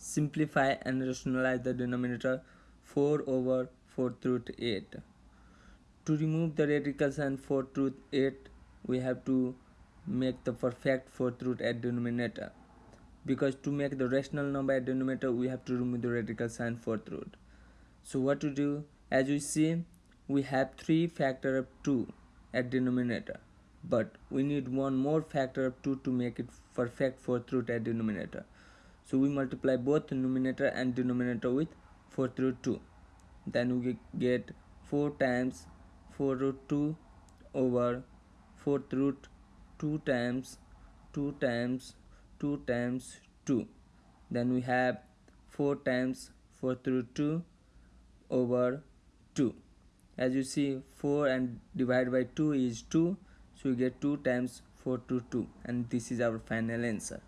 simplify and rationalize the denominator 4 over 4 root 8 to remove the radicals and 4 root 8 we have to make the perfect 4 root at denominator. Because to make the rational number at denominator we have to remove the radical sign 4th root so what to do? As we see we have 3 factor of 2 at denominator. But we need one more factor of 2 to make it perfect 4th root at denominator so we multiply both numerator and denominator with 4 root 2 then we get 4 times 4 root 2 over 4th root 2 times 2 times 2 times 2 then we have 4 times 4th root 2 over 2 as you see 4 and divided by 2 is 2 so we get 2 times 4 to 2 and this is our final answer